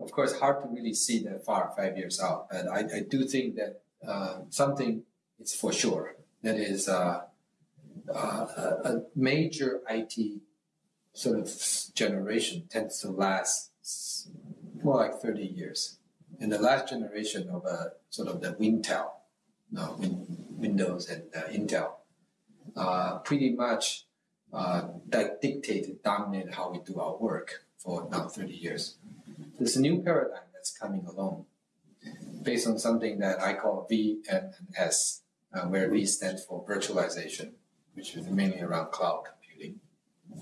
Of course, hard to really see that far, five years out. But I, I do think that uh, something is for sure. That is uh, uh, a major IT sort of generation tends to last more like 30 years. And the last generation of uh, sort of the Wintel, uh, Win- Windows and uh, Intel, uh, pretty much uh, that dictated, dominated how we do our work for now 30 years. There's a new paradigm that's coming along based on something that I call V VMS, uh, where V stands for virtualization, which is mainly around cloud computing.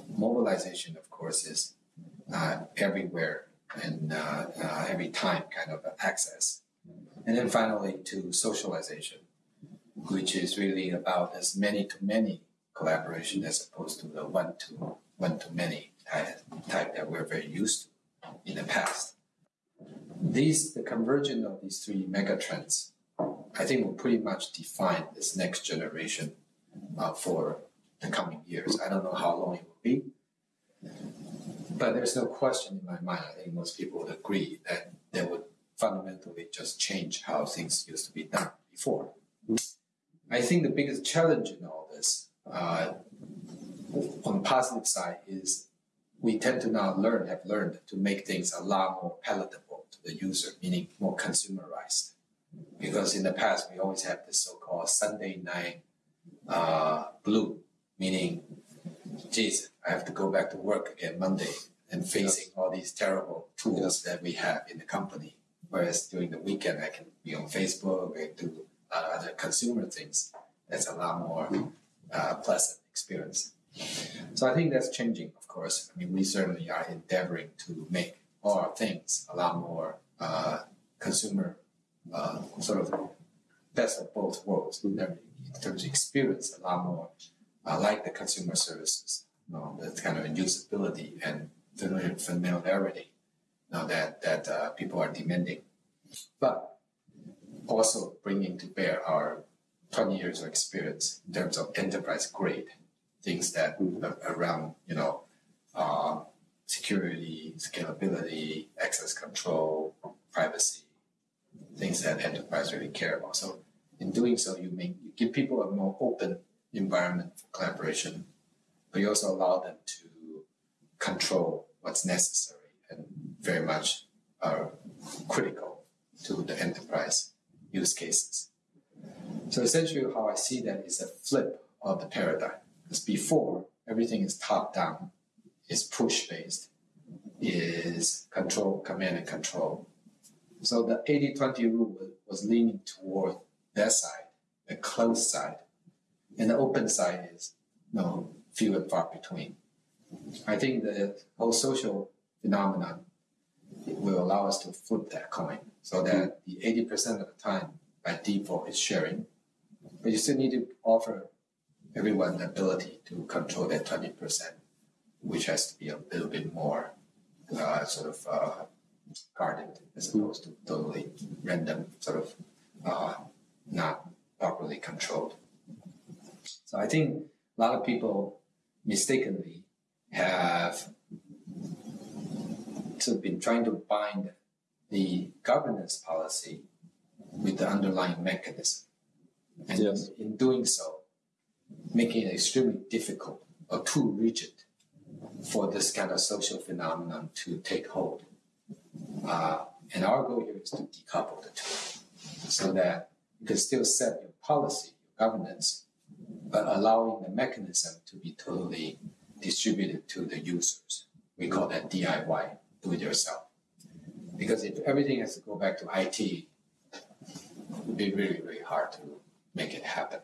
Mobilization, of course, is uh, everywhere and uh, uh every time kind of access. And then finally to socialization, which is really about as many to many collaboration as opposed to the one to one to many type, that we're very used to in the past. These the convergence of these three megatrends, I think will pretty much define this next generation uh, for the coming years. I don't know how long it will be, but there's no question in my mind. I think most people would agree that they would fundamentally just change how things used to be done before. I think the biggest challenge in all this, uh, on the positive side, is we tend to now learn, have learned to make things a lot more palatable to the user, meaning more consumerized. Because in the past, we always have this so-called Sunday night uh, blue, meaning, geez, I have to go back to work again Monday and facing yes. all these terrible tools yes. that we have in the company. Whereas during the weekend, I can be on Facebook and do uh, other consumer things. That's a lot more uh, pleasant experience. So I think that's changing, of course. I mean, we certainly are endeavoring to make all our things a lot more uh, consumer, uh, sort of best of both worlds in terms of experience, a lot more uh, like the consumer services, you know, the kind of usability and familiarity you know, that, that uh, people are demanding. But also bringing to bear our 20 years of experience in terms of enterprise grade things that around you know uh, security, scalability, access control, privacy, things that enterprise really care about. So in doing so, you make you give people a more open environment for collaboration, but you also allow them to control what's necessary and very much are critical to the enterprise use cases. So essentially how I see that is a flip of the paradigm. Because before, everything is top down, is push based, is control, command and control. So the 80-20 rule was leaning toward that side, the closed side. And the open side is you know, few and far between. I think the whole social phenomenon will allow us to flip that coin so that the 80% of the time by default is sharing. But you still need to offer everyone the ability to control that 20%, which has to be a little bit more uh, sort of uh, guarded as opposed to totally random, sort of uh, not properly controlled. So I think a lot of people mistakenly have sort of been trying to bind the governance policy with the underlying mechanism. And yes. in doing so, making it extremely difficult or too rigid for this kind of social phenomenon to take hold. Uh, and our goal here is to decouple the two so that you can still set your policy, your governance, but allowing the mechanism to be totally distributed to the users. We call that DIY, do it yourself. Because if everything has to go back to IT, it would be really, really hard to make it happen.